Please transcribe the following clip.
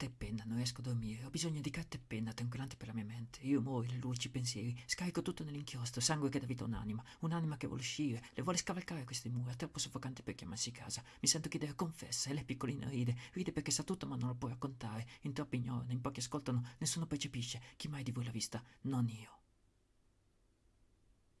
Carta e penna, non riesco a dormire. Ho bisogno di carta e penna, tranquillante per la mia mente. Io muoio le luci, i pensieri, scarico tutto nell'inchiostro, sangue che dà vita a un'anima. Un'anima che vuole uscire, le vuole scavalcare queste mura, troppo soffocante per chiamarsi casa. Mi sento chiedere confessa e lei piccolina ride. Ride perché sa tutto ma non lo può raccontare. In troppi ignorano, in pochi ascoltano, nessuno percepisce. Chi mai di voi l'ha vista? Non io.